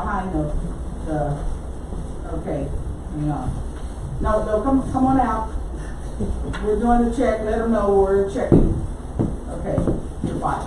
behind the, the, okay, hang on. No, no, come, come on out. We're doing the check, let them know we're checking. Okay, you're fine.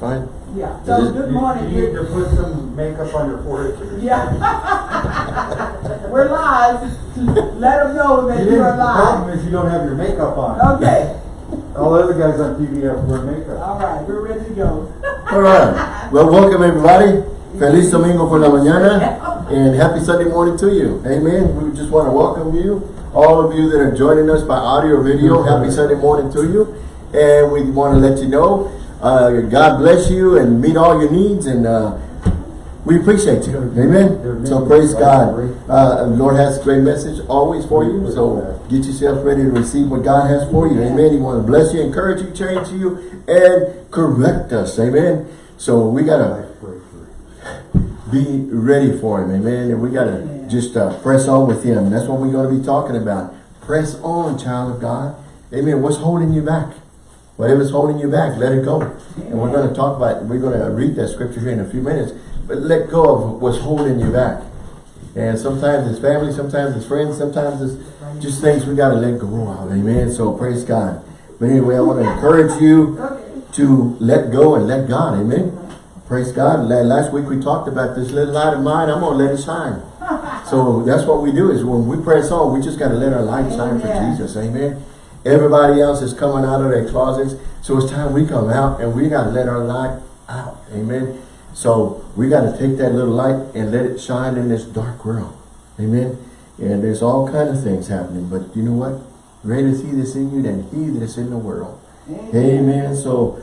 Fine? Yeah, so good morning. You need to put some makeup on your forehead. Yeah. We're live. Let them know that You you didn't- The problem is you don't have your makeup on. Okay, All the other guys on TV have wear makeup. all right, we're ready to go. All right. Well, welcome everybody. Feliz Domingo por la mañana. And happy Sunday morning to you. Amen. We just want to welcome you. All of you that are joining us by audio or video, happy Sunday morning to you. And we want to let you know, uh, God bless you and meet all your needs. And uh, we appreciate you. Amen. So praise God. Uh, Lord has a great message always for you. So get yourself ready to receive what God has for you. Amen. He wants to bless you, encourage you, change you, and correct us. Amen. So we got to be ready for him. Amen. And we got to just uh, press on with him. That's what we're going to be talking about. Press on, child of God. Amen. What's holding you back? Whatever's holding you back, let it go. And we're going to talk about, we're going to read that scripture here in a few minutes. But let go of what's holding you back. And sometimes it's family, sometimes it's friends, sometimes it's just things we got to let go of. Amen. So praise God. But anyway, I want to encourage you to let go and let God. Amen. Praise God. Last week we talked about this little light of mine. I'm going to let it shine. So that's what we do is when we press on, we just got to let our light shine for Jesus. Amen. Everybody else is coming out of their closets. So it's time we come out and we got to let our light out. Amen. So we got to take that little light and let it shine in this dark world. Amen. And there's all kind of things happening. But you know what? Greater is he that's in you than he that is in the world. Amen. So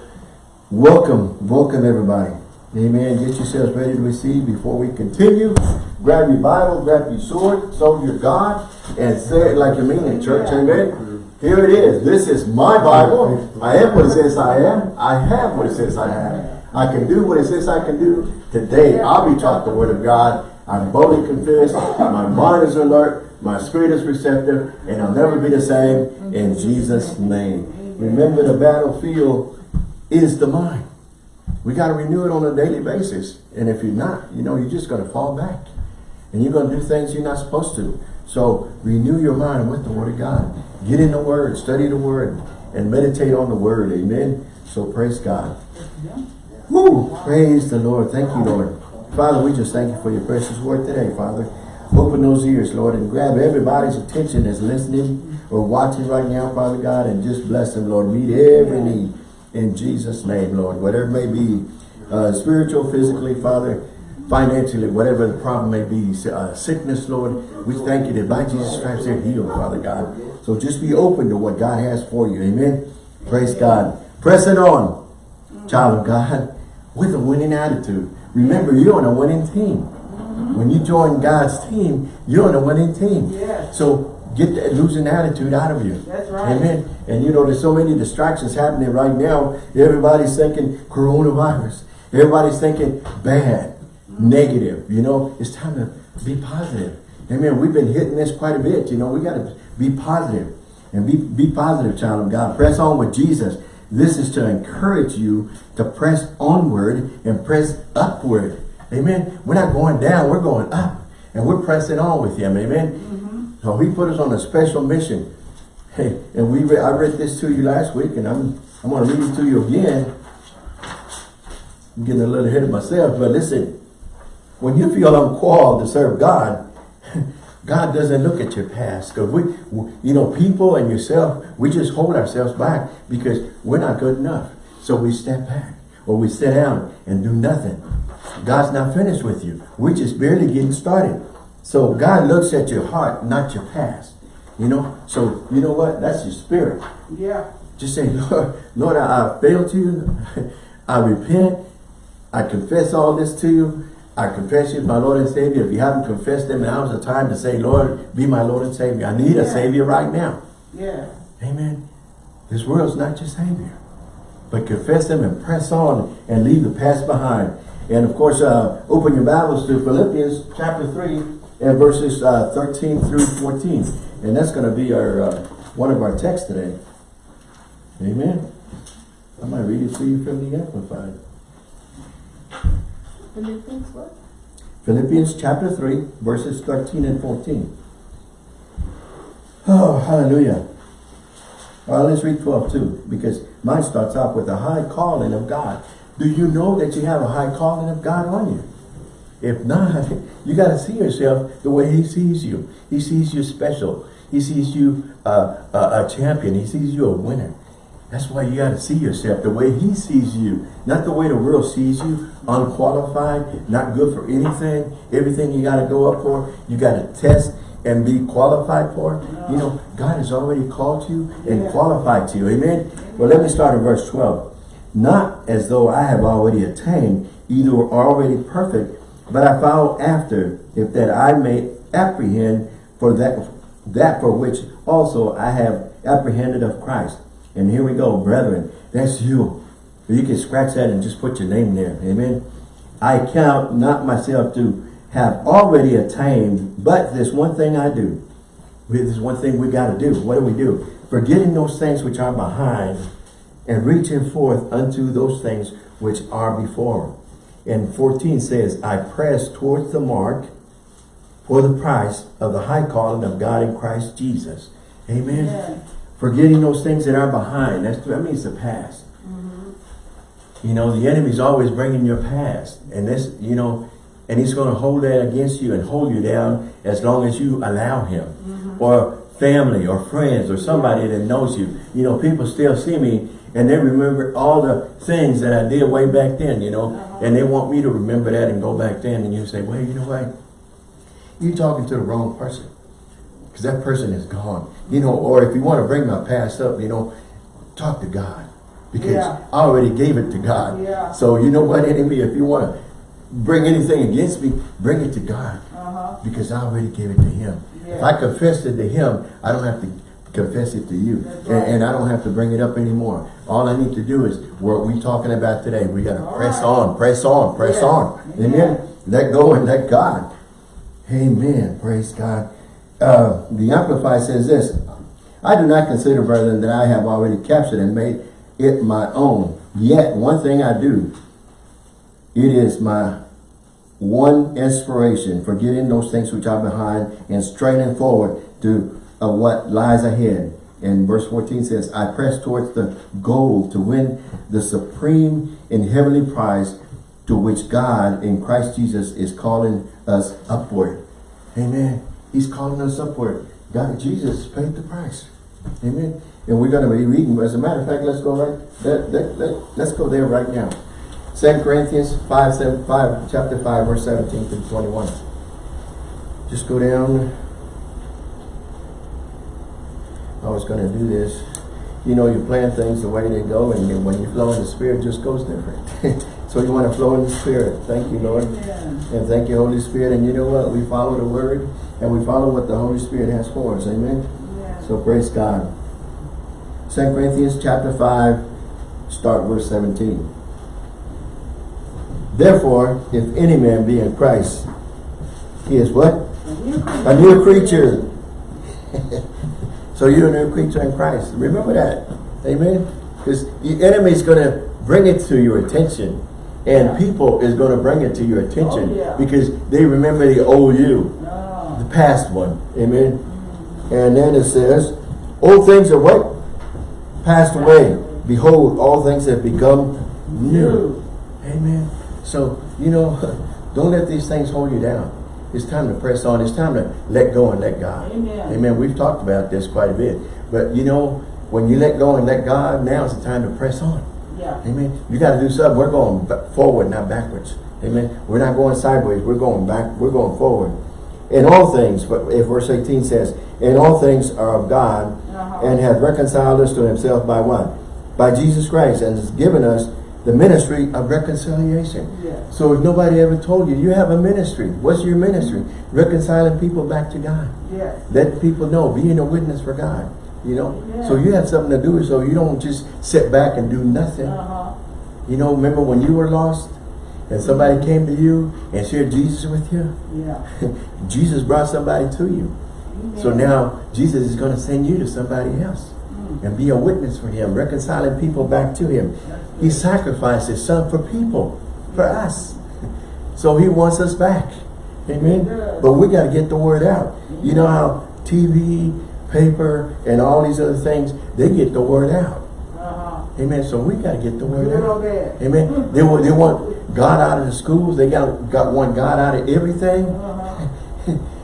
welcome, welcome everybody. Amen. Get yourselves ready to receive before we continue. Grab your Bible, grab your sword, soldier God, and say it like you mean it, church. Amen. Here it is. This is my Bible. I am what it says I am. I have what it says I have. I can do what it says I can do. Today, I'll be taught the word of God. I'm boldly convinced. My mind is alert. My spirit is receptive. And I'll never be the same in Jesus' name. Remember the battlefield is the mind. We got to renew it on a daily basis. And if you're not, you know, you're just going to fall back. And you're going to do things you're not supposed to. So renew your mind with the Word of God. Get in the Word, study the Word, and meditate on the Word. Amen. So praise God. Woo! Praise the Lord. Thank you, Lord. Father, we just thank you for your precious word today, Father. Open those ears, Lord, and grab everybody's attention that's listening or watching right now, Father God, and just bless them, Lord. Meet every need in Jesus' name, Lord. Whatever it may be, uh, spiritual, physically, Father, financially, whatever the problem may be, uh, sickness, Lord, we thank you that by Jesus Christ they're healed, Father God. So just be open to what God has for you. Amen. Praise God. Press it on, child of God, with a winning attitude. Remember, you're on a winning team. When you join God's team, you're on a winning team. So get that losing attitude out of you. That's right. Amen. And you know, there's so many distractions happening right now. Everybody's thinking coronavirus. Everybody's thinking bad, mm-hmm. negative. You know, it's time to be positive. Amen. We've been hitting this quite a bit. You know, we got to be positive and be, be positive, child of God. Press on with Jesus. This is to encourage you to press onward and press upward. Amen. We're not going down, we're going up. And we're pressing on with him. Amen. Mm-hmm. So he put us on a special mission. Hey, and we re I read this to you last week, and I'm I'm gonna read it to you again. I'm getting a little ahead of myself, but listen, when you feel uncalled to serve God, God doesn't look at your past. Because we- you know, people and yourself, we just hold ourselves back because we're not good enough. So we step back or we sit down and do nothing. God's not finished with you. We're just barely getting started. So God looks at your heart, not your past. You know, so you know what? That's your spirit. Yeah. Just say, Lord, Lord, I, I failed you. I repent. I confess all this to you. I confess you my Lord and Savior. If you haven't confessed them, now is the time to say, Lord, be my Lord and Savior. I need a Savior right now. Yeah. Amen. This world's not your Savior. But confess them and press on and leave the past behind. And of course, uh, open your Bibles to Philippians chapter 3 and verses uh, 13 through 14. And that's going to be our uh, one of our texts today. Amen. I might read it to you from the Amplified. Philippians what? Philippians chapter 3, verses 13 and 14. Oh, hallelujah. Well, let's read 12 too, because mine starts off with a high calling of God. Do you know that you have a high calling of God on you? If not, you got to see yourself the way he sees you. He sees you special. He sees you uh, a, a champion. He sees you a winner. That's why you got to see yourself the way he sees you. Not the way the world sees you. Unqualified, not good for anything. Everything you got to go up for, you got to test and be qualified for. You know, God has already called you and qualified you. Amen? Well, let me start in verse 12. Not as though I have already attained, either already perfect, but I follow after, if that I may apprehend for that, that for which also I have apprehended of Christ. And here we go, brethren, that's you. You can scratch that and just put your name there. Amen. I count not myself to have already attained, but this one thing I do. This is one thing we got to do. What do we do? Forgetting those things which are behind and reaching forth unto those things which are before. And 14 says, I press towards the mark for the price of the high calling of God in Christ Jesus. Amen. Yeah. Forgetting those things that are behind. That's, that means the past. Mm-hmm. You know, the enemy's always bringing your past. And this, you know, and he's going to hold that against you and hold you down as long as you allow him. Mm-hmm. Or family or friends or somebody that knows you. You know, people still see me and they remember all the things that I did way back then, you know. And they want me to remember that and go back then. And you say, well, you know what? You're talking to the wrong person. Because that person is gone. You know, or if you want to bring my past up, you know, talk to God. Because Yeah. I already gave it to God. Yeah. So you know what, enemy, if you want to bring anything against me, bring it to God. Uh-huh. Because I already gave it to him. If I confess it to him, I don't have to confess it to you. That's And, and I don't have to bring it up anymore. All I need to do is what we talking about today. We got to press right. on, press on, press Yes. on. Amen. Amen. Let go and let God. Amen. Praise God. Uh, the Amplified says this. I do not consider, brethren, that I have already captured and made it my own. Yet, one thing I do, it is my one inspiration, forgetting those things which are behind and straining forward to uh, what lies ahead. And verse 14 says, I press towards the goal to win the supreme and heavenly prize to which God in Christ Jesus is calling us upward. Amen. He's calling us upward. God, Jesus paid the price. Amen. And we're going to be reading, as a matter of fact, let's go right, let, let, let, let's go there right now. 2 Corinthians 5, 7, 5, chapter 5, verse 17 to 21. Just go down. I was going to do this. You know, you plan things the way they go, and when you flow in the Spirit, it just goes different. so you want to flow in the Spirit. Thank you, Lord. And thank you, Holy Spirit. And you know what? We follow the Word, and we follow what the Holy Spirit has for us. Amen. Yeah. So praise God. 2 Corinthians chapter 5, start verse 17. Therefore, if any man be in Christ, he is what? A new creature. So you're a new creature in Christ. Remember that. Amen. Because the enemy is going to bring it to your attention. And Yeah. people is going to bring it to your attention Oh, yeah. because they remember the old you No. the past one. Amen. And then it says, Old things are what? Passed away. Behold, all things have become new. Amen. So, you know, don't let these things hold you down. It's time to press on. It's time to let go and let God. Amen. Amen. We've talked about this quite a bit. But, you know, when you let go and let God, now is the time to press on. Yeah. Amen. You got to do something. We're going forward, not backwards. Amen. We're not going sideways. We're going back. We're going forward. In all things, but if verse 18 says, in all things are of God, Uh-huh. and hath reconciled us to himself by what? By Jesus Christ, and has given us the ministry of reconciliation. Yes. So if nobody ever told you, you have a ministry. What's your ministry? Reconciling people back to God. Yes. Let people know, being a witness for God. You know? Yeah. So you have something to do so you don't just sit back and do nothing. Uh-huh. You know, remember when you were lost and somebody came to you and shared Jesus with you? Yeah. Jesus brought somebody to you. So now Jesus is going to send you to somebody else. And be a witness for him, reconciling people back to him. He sacrificed his son for people, for us. So he wants us back. Amen? But we got to get the word out. You know how TV, paper, and all these other things, they get the word out. Uh-huh. Amen. So we got to get the word out. Amen. They want, they want God out of the schools. They got, got want God out of everything. Uh-huh.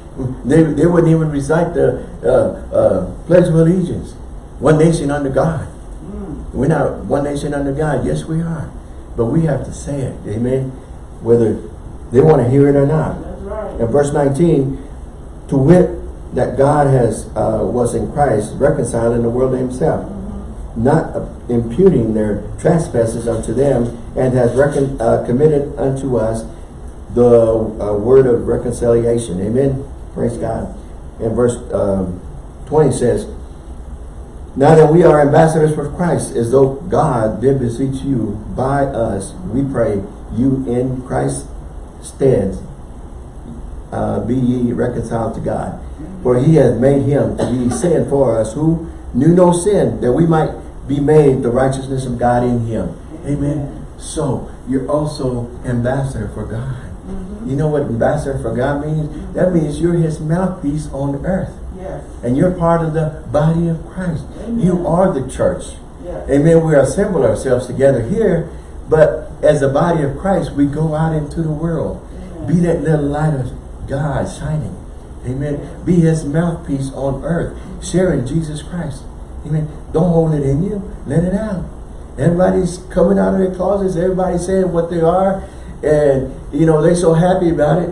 They, they wouldn't even recite the uh, uh, Pledge of Allegiance. One nation under God. Mm. We're not one nation under God. Yes, we are. But we have to say it. Amen. Whether they want to hear it or not. That's right. In verse 19, to wit that God has uh, was in Christ reconciling the world to himself, not uh, imputing their trespasses unto them, and has recon uh, committed unto us the uh, word of reconciliation. Amen. Praise God. And verse um, 20 says, Now that we are ambassadors for Christ, as though God did beseech you by us, we pray you in Christ's stead uh, be ye reconciled to God. For he hath made him to be sin for us who knew no sin, that we might be made the righteousness of God in him. Amen. So you're also ambassador for God. You know what ambassador for God means? That means you're his mouthpiece on earth. Yes. And you're part of the body of Christ. Amen. You are the church. Yes. Amen. We assemble ourselves together here, but as a body of Christ, we go out into the world. Amen. Be that little light of God shining. Amen. Be his mouthpiece on earth, sharing Jesus Christ. Amen. Don't hold it in you. Let it out. Everybody's coming out of their closets. Everybody's saying what they are. And, you know, they're so happy about it.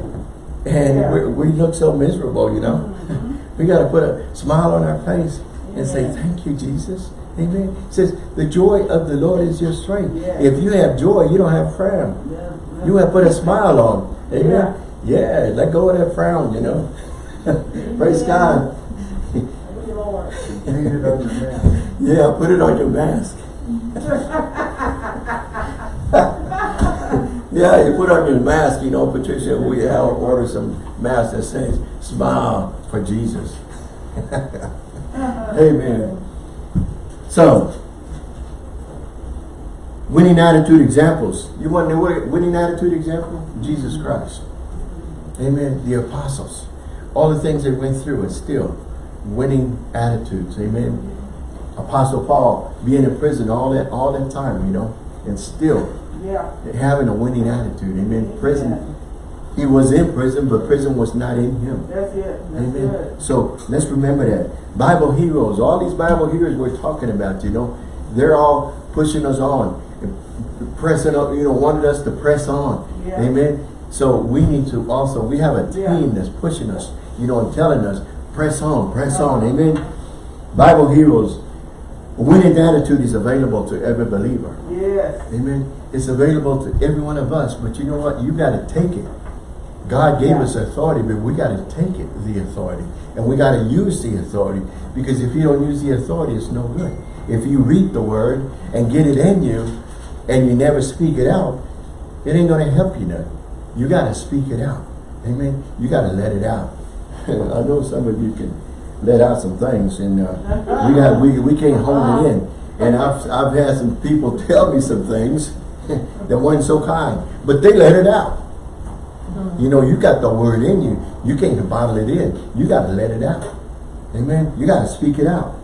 And Yeah. we, we look so miserable, you know. We got to put a smile on our face and say, thank you, Jesus. Amen. It says, the joy of the Lord is your strength. Yeah. If you have joy, you don't have frown. Yeah. You have put a smile on. Amen. Yeah. Yeah, let go of that frown, you know. Praise God. Thank you, Lord. Need it on your man. Yeah, put it on your mask. yeah, you put on your mask, you know, Patricia, we have ordered some masks that say, smile for Jesus. Amen. So, winning attitude examples. You want what winning attitude example? Jesus Christ. Amen. The apostles. All the things they went through and still winning attitudes. Amen. Apostle Paul being in prison all that all that time, you know, and still Yeah. having a winning attitude. Amen. Prison. He was in prison, but prison was not in him. That's it. That's Amen. good. So let's remember that. Bible heroes, all these Bible heroes we're talking about, you know, they're all pushing us on, pressing up, you know, wanted us to press on. Yeah. Amen. So we need to also, we have a Yeah. team that's pushing us, you know, and telling us, press on, press on. Amen. Bible heroes, winning attitude is available to every believer. Yes. Amen. It's available to every one of us, but you know what? You got to take it. God gave Yeah. us authority, but we got to take it, the authority. And we got to use the authority. Because if you don't use the authority, it's no good. If you read the word and get it in you, and you never speak it out, it ain't going to help you none. You got to speak it out. Amen. You got to let it out. I know some of you can let out some things, and uh, we got we we can't hold it in. And I've I've had some people tell me some things that wasn't so kind, but they let it out. Mm-hmm. You know, you got the word in you. You can't bottle it in. You got to let it out. Amen. You got to speak it out.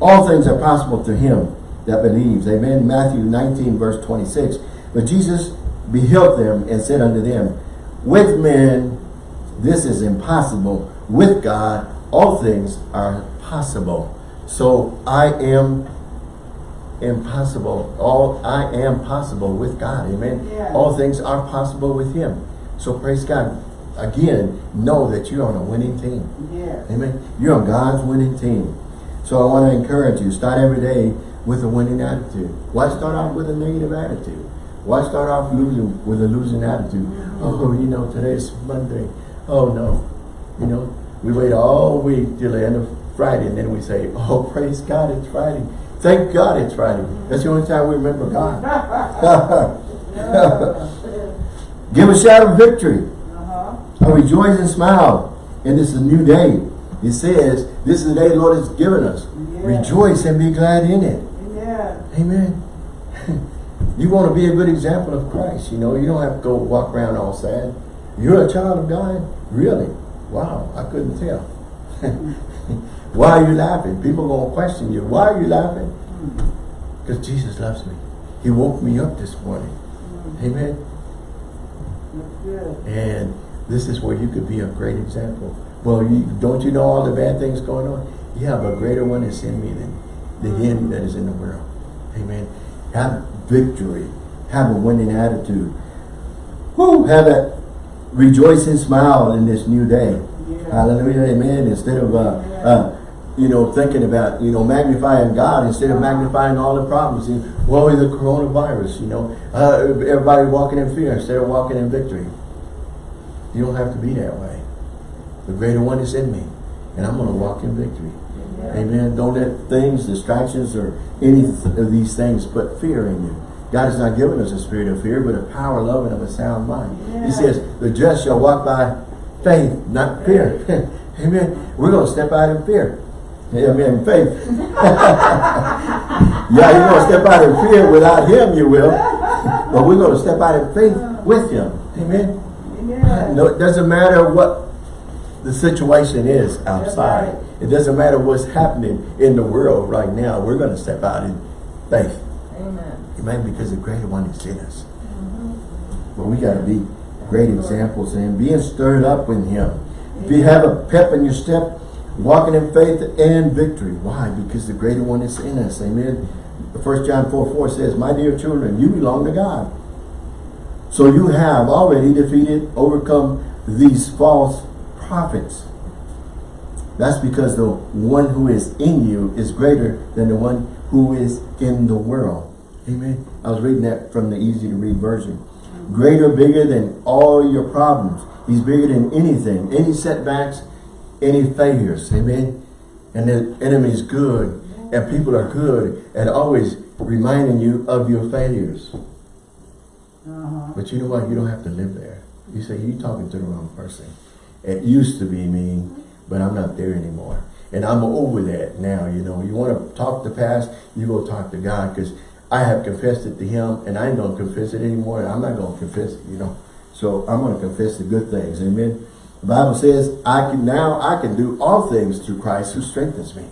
All things are possible to him that believes. Amen. Matthew 19, verse 26. But Jesus beheld them and said unto them, With men this is impossible. With God all things are possible. So I am impossible. All I am possible with God. Amen. Yeah. All things are possible with him. So praise God. Again, know that you're on a winning team. Yes. Amen. You're on God's winning team. So I want to encourage you, start every day with a winning attitude. Why start off with a negative attitude? Why start off losing with a losing attitude? Mm-hmm. Oh, you know, today's Monday. Oh no. You know, we wait all week till the end of Friday and then we say, oh, praise God, it's Friday. Thank God it's Friday. That's the only time we remember God. Give a shout of victory. Uh-huh. I rejoice and smile. And this is a new day. It says, this is the day the Lord has given us. Yeah. Rejoice and be glad in it. Amen. Amen. you want to be a good example of Christ. You know, you don't have to go walk around all sad. You're a child of God? Really? Wow, I couldn't tell. Why are you laughing? People are gonna question you. Why are you laughing? Because Jesus loves me. He woke me up this morning. Amen. And this is where you could be a great example. Well, you, don't you know all the bad things going on? You have a greater one that's in me than the him that is in the world. Amen. Have victory. Have a winning attitude. Who have a rejoicing smile in this new day. Yeah. Hallelujah. Amen. Instead of, uh, uh, you know, thinking about, you know, magnifying God instead of magnifying all the problems. You know, the coronavirus, you know. Uh, everybody walking in fear instead of walking in victory. You don't have to be that way. The greater one is in me. And I'm going to walk in victory. Amen. Don't let things, distractions, or any of these things put fear in you. God has not given us a spirit of fear, but a power, love, and of a sound mind. Yeah. He says, the just shall walk by faith, not fear. Amen. We're going to step out in fear. Amen. Faith. yeah, you're going to step out in fear without him, you will. But we're going to step out in faith with him. Amen. Amen. No, it doesn't matter what the situation is outside. right. It doesn't matter what's happening in the world right now. We're going to step out in faith. Amen. Amen. Because the greater one is in us. Mm-hmm. But we got to be great examples and being stirred up in him. If you have a pep in your step, walking in faith and victory. Why? Because the greater one is in us. Amen. 1 John 4, 4 says, My dear children, you belong to God. So you have already defeated, overcome these false prophets. That's because the one who is in you is greater than the one who is in the world. Amen. I was reading that from the easy to read version. Greater, bigger than all your problems. He's bigger than anything, any setbacks, any failures. Amen. And the enemy is good, and people are good at always reminding you of your failures. Uh-huh. But you know what? You don't have to live there. You say, you're talking to the wrong person. It used to be me, but I'm not there anymore. And I'm over that now, you know. You want to talk the past, you go talk to God because I have confessed it to him and I ain't going to confess it anymore. I'm not going to confess it, you know. So I'm going to confess the good things. Amen. The Bible says, I can now, I can do all things through Christ who strengthens me.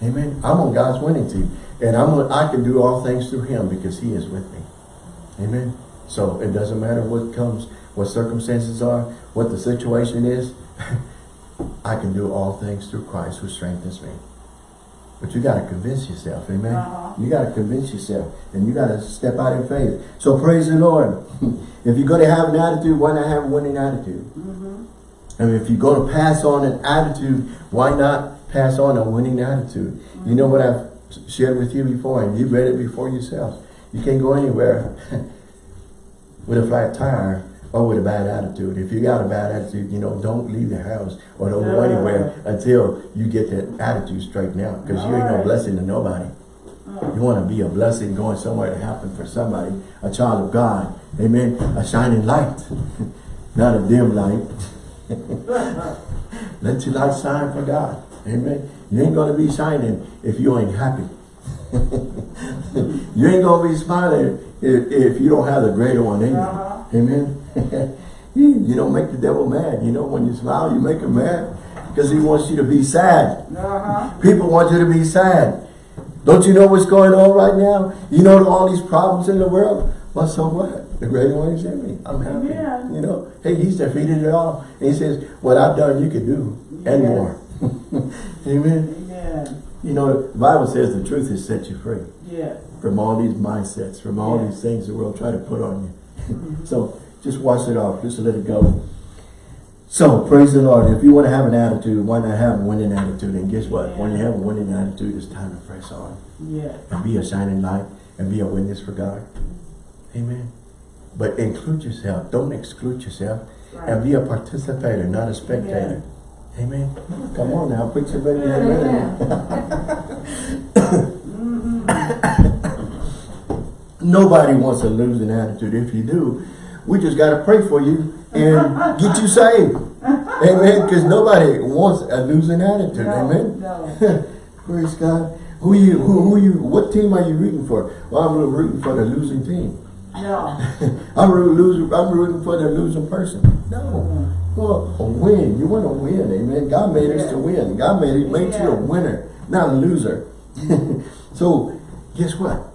Amen. I'm on God's winning team. And I'm on, I can do all things through him because he is with me. Amen. So it doesn't matter what comes, what circumstances are, what the situation is. I can do all things through Christ who strengthens me. But you got to convince yourself, amen? Uh-huh. You got to convince yourself, and you got to step out in faith. So praise the Lord. if you're going to have an attitude, why not have a winning attitude? And if you're going to pass on an attitude, why not pass on a winning attitude? You know what I've shared with you before, and you've read it before yourself. You can't go anywhere with a flat tire or with a bad attitude. If you got a bad attitude, you know, don't leave the house or don't go anywhere until you get that attitude straightened out because you ain't no blessing to nobody. Mm. You want to be a blessing going somewhere to happen for somebody, a child of God. Amen. A shining light, not a dim light. Let your light shine for God. Amen. You ain't going to be shining if you ain't happy. you ain't going to be smiling if, if you don't have the greater one in you. Uh-huh. Amen. you don't make the devil mad. You know, when you smile, you make him mad because he wants you to be sad. Uh-huh. People want you to be sad. Don't you know what's going on right now? You know all these problems in the world? Well, so what? The greater one is in me. I'm happy. Amen. You know, hey, he's defeated it all. And he says, what I've done, you can do and Yes. more. Amen. Amen. You know, the Bible says the truth has set you free Yes. from all these mindsets, from all Yeah. these things the world try to put on you. Mm-hmm. so just wash it off. Just let it go. So, praise the Lord. If you want to have an attitude, why not have a winning attitude? And guess what? When you have a winning attitude, it's time to press on Yes. and be a shining light and be a witness for God. Mm-hmm. Amen. But include yourself. Don't exclude yourself. And be a participator, not a spectator. Amen. Come on now, put your baby amen. Mm-hmm. Nobody wants a losing attitude. If you do, we just got to pray for you and get you saved. Amen. Because nobody wants a losing attitude. No, Amen. no. Praise God. Who you? Who, who you? What team are you rooting for? Well, I'm rooting for the losing team. No. I'm rooting, loser, I'm rooting for the losing person. No. Well, a win. You want to win, amen. God made us to win. God made it made you a winner, not a loser. so guess what?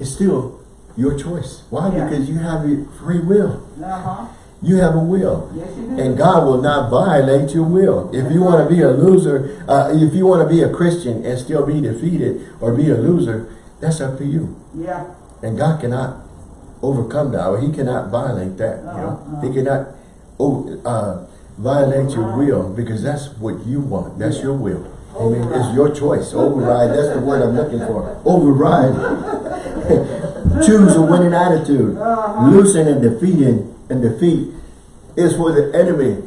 It's still your choice. Why? Yeah. Because you have your free will. Uh-huh. You have a will. Yes, you do. And God will not violate your will. If you want to be a loser, uh, if you want to be a Christian and still be defeated or be a loser, that's up to you. Yeah. And God cannot overcome that, or He cannot violate that. You know, Uh-uh. He cannot oh, uh, violate your will because that's what you want. That's Yeah. your will. Amen. Override. It's your choice. Override. That's the word I'm looking for. Override. Choose a winning attitude. Uh-huh. Losing and defeating and defeat is for the enemy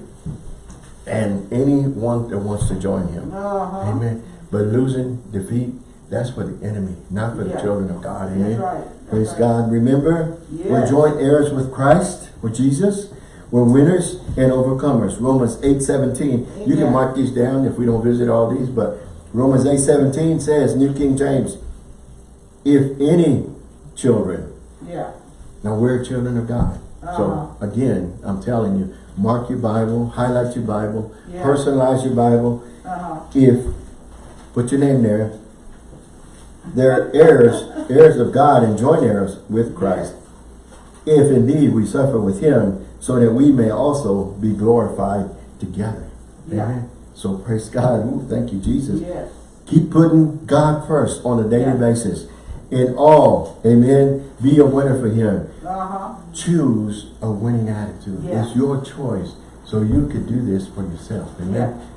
and anyone that wants to join him. Uh-huh. Amen. But losing, defeat, that's for the enemy, not for the children of God. That's Amen. right. Praise right. God. Remember, we're joint heirs with Christ, with Jesus. We're winners and overcomers. Romans 8, 17. You can mark these down if we don't visit all these, but Romans 8, 17 says, New King James, if any children, Yeah. now we're children of God. Uh-huh. So again, I'm telling you, mark your Bible, highlight your Bible, Yeah. personalize your Bible. Uh-huh. If, put your name there, they're heirs, heirs of God and joint heirs with Christ. If indeed we suffer with him, so that we may also be glorified together. Yeah. Amen. So praise God. Ooh, thank you, Jesus. Yes. Keep putting God first on a daily Yeah. basis. In all, amen, be a winner for him. Uh-huh. Choose a winning attitude. Yeah. It's your choice. So you could do this for yourself. Amen. Yeah.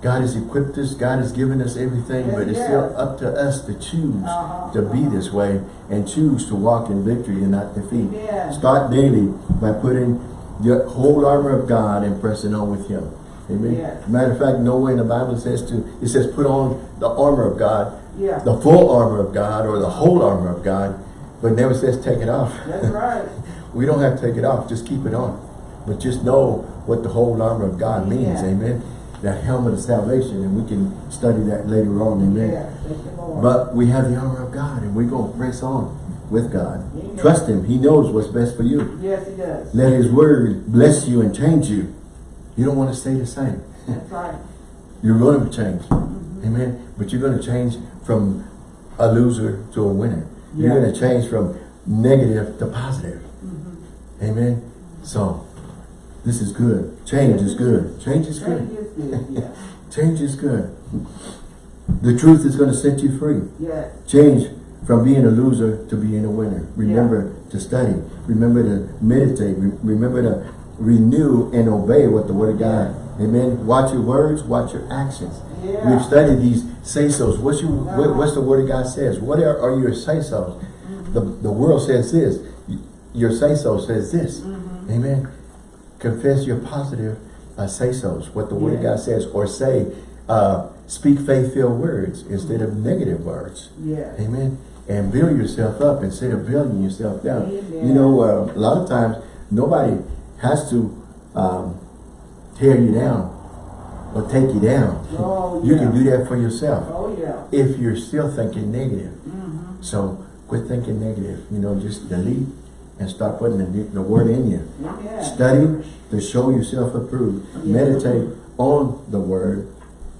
God has equipped us. God has given us everything, Yes, but it's yes. still up to us to choose Uh-huh. to be this way and choose to walk in victory and not defeat. Amen. Start daily by putting the whole armor of God and pressing on with Him. Amen. Yes. Matter of fact, nowhere in the Bible says to, it says put on the armor of God, the full armor of God or the whole armor of God, but never says take it off. That's right. we don't have to take it off, just keep it on. But just know what the whole armor of God means, amen. That helmet of salvation, and we can study that later on, amen. Yeah. Thank you, Lord. But we have the armor of God, and we're going to press on with God. Amen. Trust Him. He knows what's best for you. Yes, he does. Let His word bless you and change you. You don't want to stay the same. That's right. You're going to change. Mm-hmm. Amen. But you're going to change from a loser to a winner. You're going to change from negative to positive. Mm-hmm. Amen. So, this is good. Change is good. Change is good. you, good. Yeah. Change is good. The truth is going to set you free. Yes. Change from being a loser to being a winner. Remember to study. Remember to meditate. Re- remember to renew and obey what the Word of God. Amen. Watch your words. Watch your actions. Yeah. We've studied these say-sos. What's your uh-huh. what, what's the Word of God says? What are, are your say-sos? Mm-hmm. The the world says this. Your say-so says this. Mm-hmm. Amen. Confess your positive uh, say-sos. What the Word of God says, or say, uh, speak faith-filled words instead of negative words. Yes. Amen. And build yourself up instead of building yourself down. Amen. You know, uh, a lot of times nobody has to um, tear you down or take you down. Oh, yeah. You can do that for yourself Oh, yeah. if you're still thinking negative. Mm-hmm. So quit thinking negative. You know, just delete and start putting the, the word in you. Yeah. Study to show yourself approved. Yeah. Meditate on the word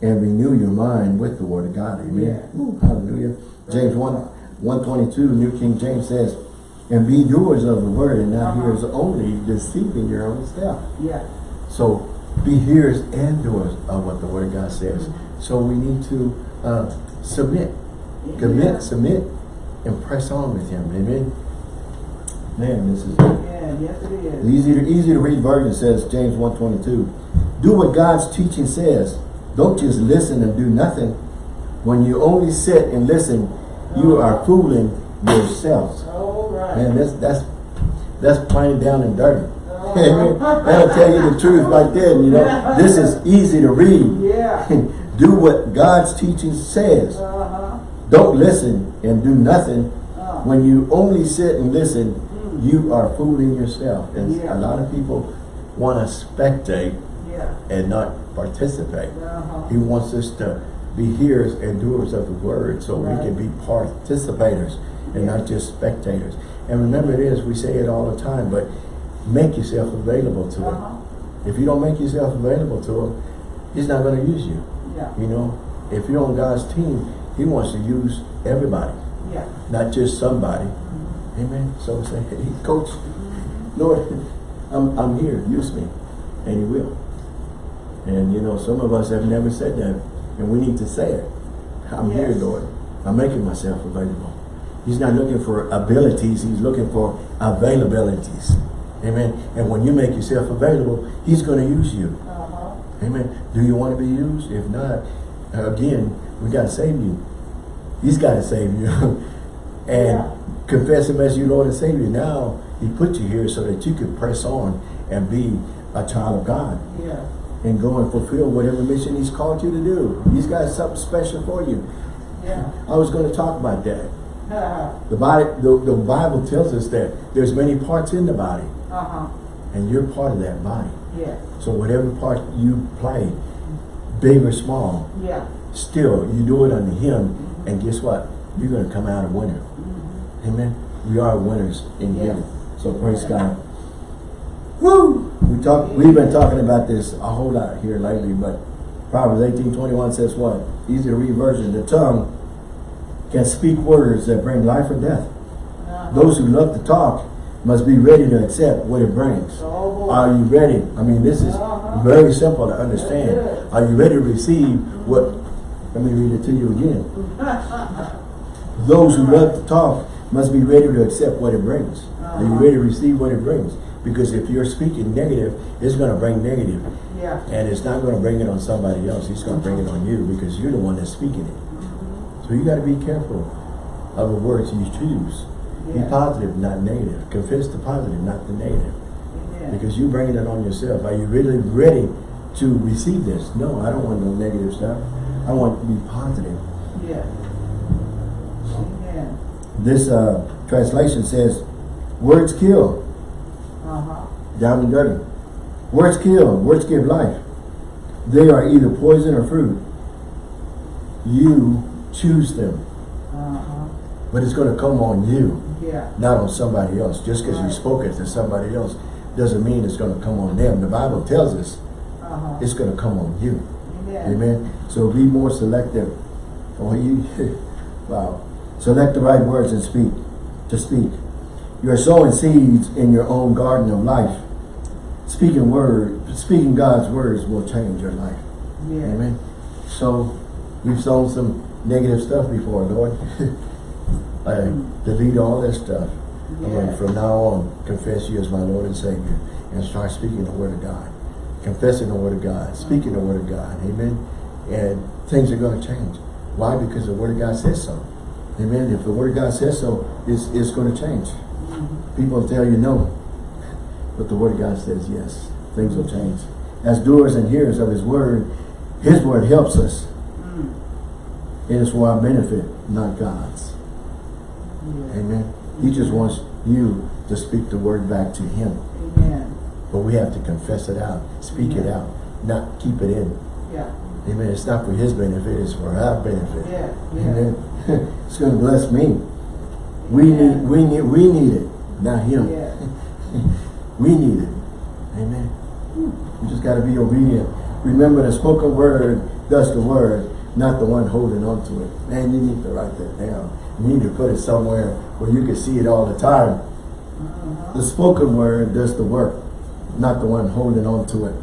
and renew your mind with the word of God. Amen. Yeah. Ooh, hallelujah. James 1, 122, New King James says, and be doers of the word and not Uh-huh. hearers only, deceiving your own self. Yeah. So be hearers and doers of what the word of God says. Mm-hmm. So we need to uh, submit, commit, submit, and press on with him. Amen. Man, this is Yeah, yes it is. easy to easy to read version says James 122. Do what God's teaching says. Don't just listen and do nothing. When you only sit and listen, you are fooling yourselves. All right. Man, that's that's that's plain down and dirty. Amen. That'll tell you the truth right there. You know, this is easy to read. Yeah. do what God's teaching says. Uh-huh. Don't listen and do nothing. Uh. When you only sit and listen, you are fooling yourself. And Yeah. a lot of people want to spectate Yeah. and not participate. Uh-huh. He wants us to be hearers and doers of the word so Right. we can be participators. and not just spectators. And remember it is, we say it all the time, but make yourself available to Uh-huh. Him. If you don't make yourself available to Him, He's not going to use you. Yeah, You know, if you're on God's team, He wants to use everybody, yeah. not just somebody. Amen. So say, hey, Coach, Lord, I'm, I'm here, use me. And He will. And you know, some of us have never said that, and we need to say it. I'm here, Yes. Lord. I'm making myself available. He's not looking for abilities, He's looking for availabilities. Amen. And when you make yourself available, He's going to use you. Uh-huh. Amen. Do you want to be used? If not, again, we got to save you. He's got to save you. and Yeah. confess Him as your Lord and Savior. Now, He put you here so that you can press on and be a child of God Yeah. and go and fulfill whatever mission He's called you to do. He's got something special for you. Yeah. I was going to talk about that. Uh-huh. The, body, the, the Bible tells us that there's many parts in the body, Uh-huh. and you're part of that body. Yeah. So whatever part you play, big or small, Yeah. still you do it unto him and guess what you're going to come out a winner amen we are winners in Yes. him so praise god Woo! we talk we've been talking about this a whole lot here lately but proverbs 18 21 says what easy to read version the tongue can speak words that bring life or death Uh-huh. those who love to talk must be ready to accept what it brings Oh, are you ready? I mean, this is Uh-huh. very simple to understand. Are you ready to receive what? Let me read it to you again. Those who love to talk must be ready to accept what it brings. Are you uh-huh. ready to receive what it brings? Because if you're speaking negative, it's going to bring negative. Yeah. And it's not going to bring it on somebody else. It's going to bring it on you because you're the one that's speaking it. Mm-hmm. So you got to be careful of the words you choose. Be positive, not negative. Confess the positive, not the negative. Amen. Because you're bringing it on yourself. Are you really ready to receive this? No, I don't want no negative stuff. I want to be positive. Yeah. This uh, translation says, words kill, Uh-huh. down and dirty. Words kill, words give life. They are either poison or fruit. You choose them, Uh-huh. but it's going to come on you, Yeah. not on somebody else. Just because you spoke it to somebody else doesn't mean it's going to come on them. The Bible tells us Uh-huh. it's going to come on you. Amen. Amen. So be more selective. Or you, wow. Select the right words and speak. To speak. You are sowing seeds in your own garden of life. Speaking word, speaking God's words will change your life. Yeah. Amen. So we've sown some negative stuff before, Lord. I mm-hmm. delete all that stuff. I'm Yeah. from now on, confess you as my Lord and Savior and start speaking the word of God. Confessing the word of God, speaking the word of God. Amen. And things are going to change. Why? Because the word of God says so. Amen. If the word of God says so, it's, it's going to change. People tell you no. But the word of God says yes. Things will change. As doers and hearers of his word, his word helps us. Mm. It is for our benefit, not God's. Amen. He just wants you to speak the word back to him. Amen. But we have to confess it out, speak it out, not keep it in. Yeah. Amen. It's not for his benefit, it's for our benefit. Yeah. Yeah. Amen. it's going to bless me. We Yeah. need, we need, we need it, not him. Yeah. We need it. Amen. We just got to be obedient. Remember the spoken word does the word, not the one holding on to it. Man, you need to write that down. You need to put it somewhere where you can see it all the time. Uh-huh. The spoken word does the work, not the one holding on to it.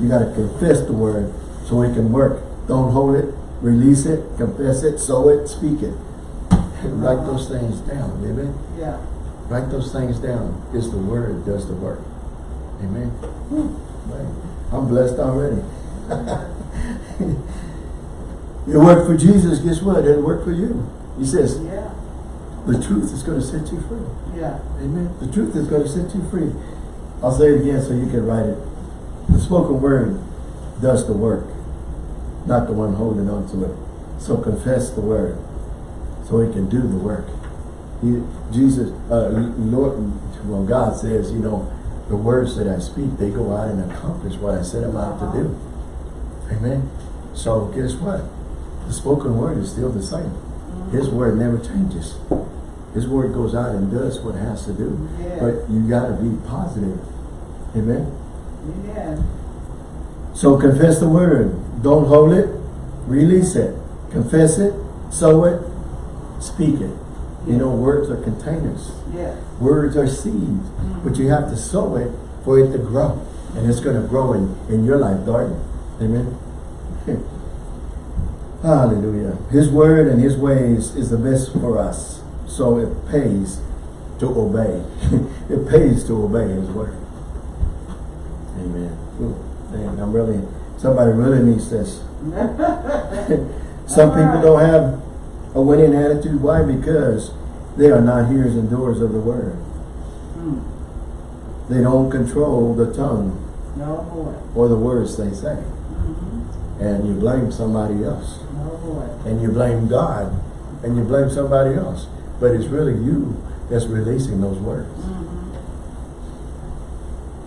You got to confess the word so it can work. Don't hold it, release it, confess it, sow it, speak it. Write those things down, amen? Yeah. Write those things down. It's the word does the work. Amen. Hmm. Man, I'm blessed already. it worked for Jesus, guess what? It'll work for you. He says, Yeah. the truth is going to set you free. Yeah. Amen. The truth is going to set you free. I'll say it again so you can write it. The spoken word does the work, not the one holding on to it. So confess the word so he can do the work. He, Jesus, uh, Lord, well, God says, you know, the words that I speak, they go out and accomplish what I set them out to do. Amen. So guess what? The spoken word is still the same. His word never changes. His word goes out and does what it has to do. Yeah. But you gotta be positive. Amen. Amen. So confess the word. Don't hold it. Release it. Confess it. Sow it. Speak it. You know, words are containers. Yes. Words are seeds. Mm-hmm. But you have to sow it for it to grow. And it's going to grow in, in your life garden. Amen. Hallelujah. His word and his ways is the best for us. So it pays to obey. it pays to obey his word. Amen. Man, I'm really, somebody really needs this. Some people don't have a winning attitude. Why? Because they are not hearers and doers of the word. Mm. They don't control the tongue No boy. or the words they say. Mhm. And you blame somebody else. No. And you blame God. And you blame somebody else. But it's really you that's releasing those words.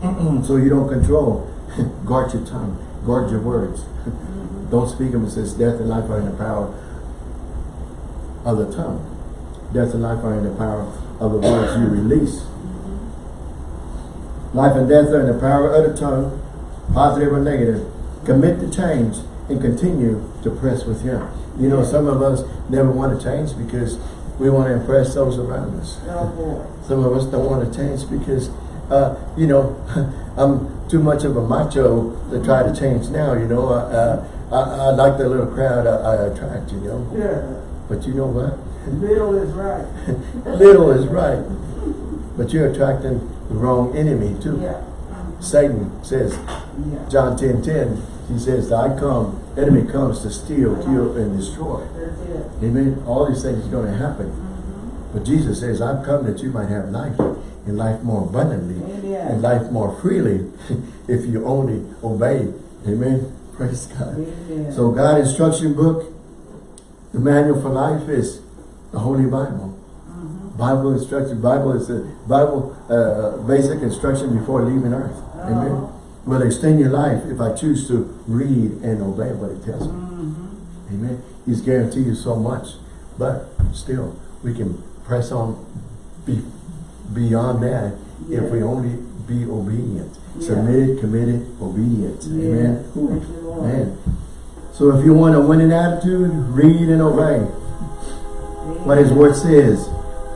Mhm. so you don't control. Guard your tongue. Guard your words. Mhm. Don't speak them. It says death and life are in the power of the tongue. Death and life are in the power of the words you release. Life and death are in the power of the tongue, positive or negative. Commit to change and continue to press with Him. You know, some of us never want to change because we want to impress those around us. No. Some of us don't want to change because, uh, you know, I'm too much of a macho to try to change now, you know. Uh, I, I like the little crowd I, I attract, you know. Yeah. But you know what? Little is right. Little is right. But you're attracting the wrong enemy too. Yeah. Satan says, Yeah. John 10, 10, he says, I come, enemy comes to steal, kill, and destroy. Amen. All these things are going to happen. Mhm. But Jesus says, I've come that you might have life and life more abundantly Amen. and life more freely if you only obey. Amen. Praise God. Amen. So God instruction book, the manual for life is the Holy Bible. Mhm. Bible instruction, Bible is the Bible uh, basic instruction before leaving earth. Amen. Uh-huh. Will extend your life if I choose to read and obey what it tells me. Mhm. Amen. He's guaranteed you so much. But still, we can press on be, beyond that if we only be obedient. Submitted, committed, obedient. Yeah. Amen. Man. So if you want a winning attitude, read and obey. What his word says,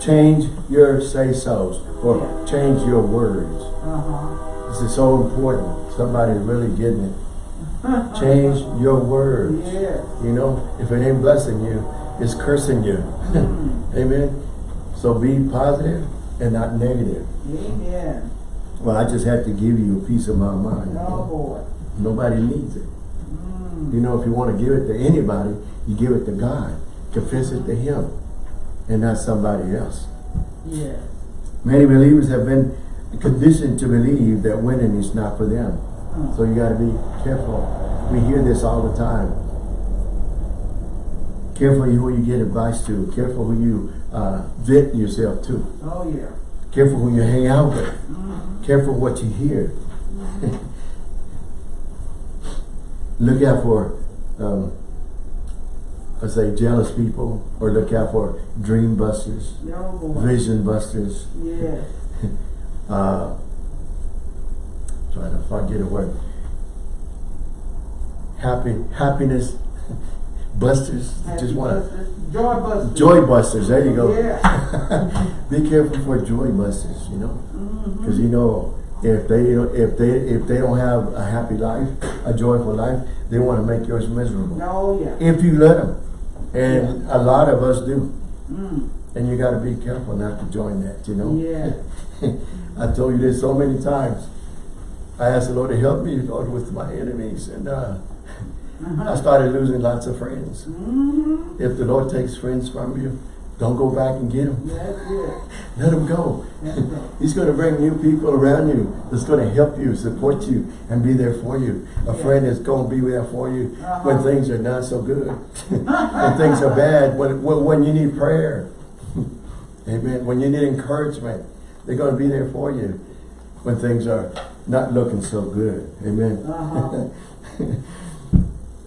change your say-sos or change your words. Uh-huh. This is so important. Somebody's really getting it. Change your words. Yes. You know, if it ain't blessing you, it's cursing you. Mm. Amen. So be positive and not negative. Amen. Well, I just had to give you a piece of my mind. No boy. Nobody needs it. Mm. You know, if you want to give it to anybody, you give it to God. Confess it to Him and not somebody else. Yeah. Many believers have been conditioned to believe that winning is not for them. Uh. So you got to be careful. We hear this all the time. Careful who you get advice to. Careful who you uh, vent yourself to. Oh yeah. Careful who you hang out with. Mhm. Careful what you hear. look out for, um, I say, jealous people, or look out for dream busters, No vision busters. Yes. Uh, trying to forget a word. Happy, happiness busters. Just to Joy busters. joy busters. There you go. Yeah. Be careful for joy busters. You know. Because you know, if they don't, if they if they don't have a happy life, a joyful life, they want to make yours miserable. No, yeah. If you let them, and a lot of us do, Mm. and you got to be careful not to join that. You know. Yeah. I told you this so many times. I asked the Lord to help me, Lord, with my enemies, and uh, I started losing lots of friends. Mm-hmm. If the Lord takes friends from you, don't go back and get them. Let them go. He's going to bring new people around you that's going to help you, support you, and be there for you. A Yeah. friend that's going to be there for you when Uh-huh. things are not so good, when things are bad, when, when, when you need prayer. Amen. When you need encouragement, they're going to be there for you when things are not looking so good. Amen. Uh-huh.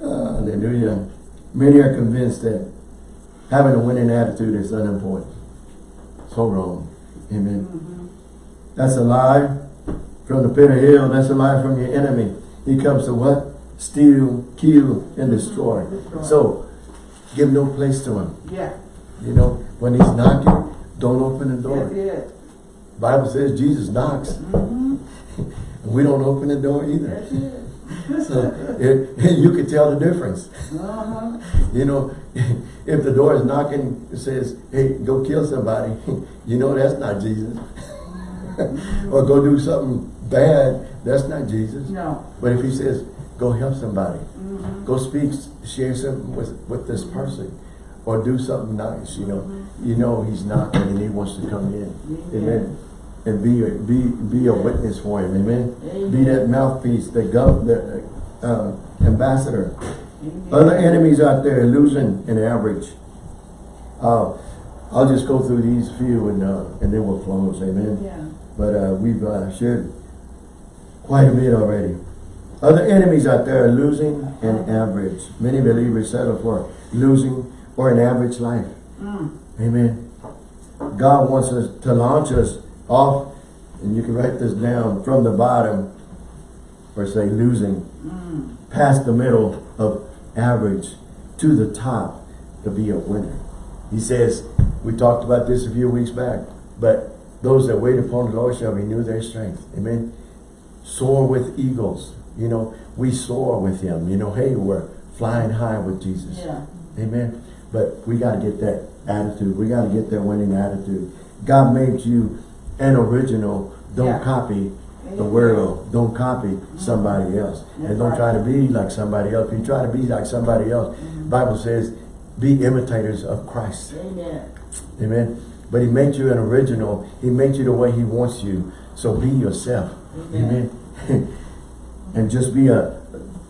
Hallelujah. Many are convinced that having a winning attitude is unimportant. So wrong. Amen. Mhm. That's a lie from the pit of hell. That's a lie from your enemy. He comes to what? Steal, kill, and destroy. Destroy. So, give no place to him. Yeah, You know, when he's knocking, don't open the door. it. Bible says Jesus knocks. Mm -hmm. And we don't open the door either. It. So, it, you can tell the difference. Uh-huh. You know, if the door is knocking, it says, hey, go kill somebody, you know that's not Jesus. or go do something bad, that's not Jesus. No. But if he says, go help somebody, Mhm. go speak, share something with, with this person, or do something nice, you know, you know he's knocking and he wants to come in. Amen. Amen. And be a, be, be a witness for him, amen. Be that mouthpiece, the gov, the uh, ambassador. Amen. Other enemies out there losing an average. Uh, I'll just go through these few and uh, and then we'll close, amen. Yeah. But uh, we've uh, shared quite a bit already. Other enemies out there are losing an average. Many believers settle for losing or an average life. Mm. Amen. God wants us to launch us off, and you can write this down from the bottom, or say losing, Mm. past the middle of average to the top to be a winner. He says, we talked about this a few weeks back, but those that wait upon the Lord shall renew their strength. Amen. Soar with eagles. You know, we soar with him. You know, hey, we're flying high with Jesus. Yeah. Amen. But we got to get that attitude. We got to get that winning attitude. God made you an original. Don't Yeah. copy the world. Don't copy somebody else. And don't try to be like somebody else. If you try to be like somebody else, Mm-hmm. Bible says, be imitators of Christ. Amen. Amen. But he made you an original. He made you the way he wants you. So be yourself. Amen. Amen. and just be a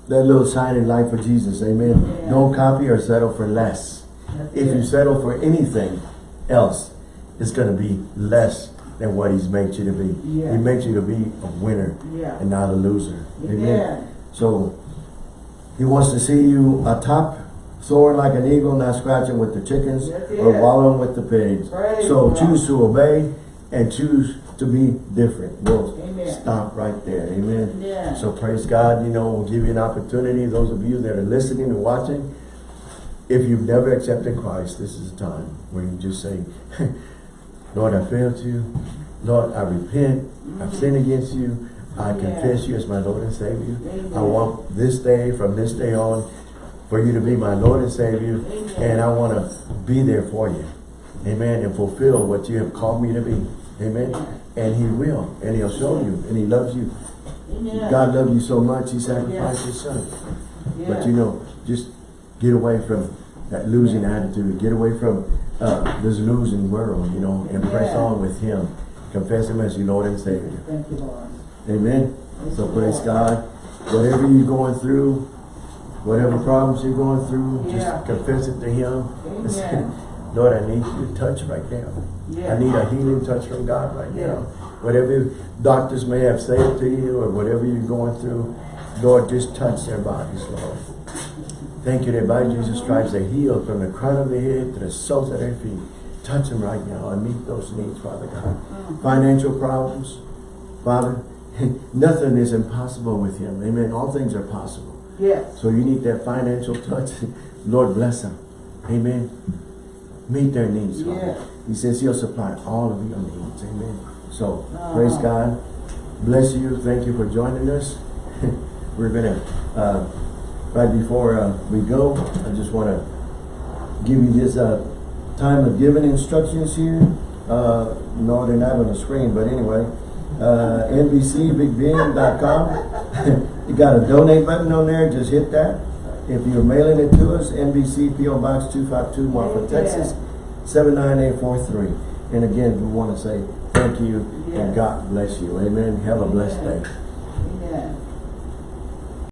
that little shining light for Jesus. Amen. Yeah. Don't copy or settle for less. That's If it. you settle for anything else, it's going to be less than what he's made you to be. Yeah. He made you to be a winner Yeah. and not a loser. Amen. So he wants to see you atop, soaring like an eagle, not scratching with the chickens That's or wallowing with the pigs. Praise so God. choose to obey and choose to be different. We'll Amen. stop right there. Amen. Yeah. So praise God, you know, we'll give you an opportunity, those of you that are listening and watching, if you've never accepted Christ, this is a time where you just say, Lord, I failed you. Lord, I repent. I've mm-hmm. sinned against you. I confess you as my Lord and Savior. I want this day, from this day on, for you to be my Lord and Savior. Amen. And I want to be there for you. Amen. And fulfill what you have called me to be. Amen. And he will. And he'll show you. And he loves you. God loved you so much, he sacrificed his son. But you know, just get away from that losing attitude. Get away from uh, this losing world, you know, and press Yeah. on with him. Confess him as your Lord and Savior. Thank you, Lord. Amen. Praise So praise Lord. God. Whatever you're going through, whatever problems you're going through, Yeah. just confess it to him. Amen. Lord, I need you to touch right now. Yeah. I need a healing touch from God right Yeah. now. Whatever doctors may have said to you or whatever you're going through, Lord, just touch their bodies, Lord. Thank you that by Jesus Christ they healed from the crown of their head to the soles of their feet. Touch them right now and meet those needs, Father God. Financial problems, Father, nothing is impossible with Him. Amen. All things are possible. Yes. So you need that financial touch. Lord, bless them. Amen. Meet their needs, Father. Yeah. He says He'll supply all of your needs. Amen. So, Ah. praise God. Bless you. Thank you for joining us. We're going to, uh, right before uh, we go, I just want to give you this uh, time of giving instructions here. Uh, no, they're not on the screen, but anyway. Uh, NBCBigBen.com. you got a donate button on there, just hit that. If you're mailing it to us, NBC PO Box 252, Marfa, Texas, 79843. And again, we want to say thank you Yeah. and God bless you. Amen. Have a blessed day.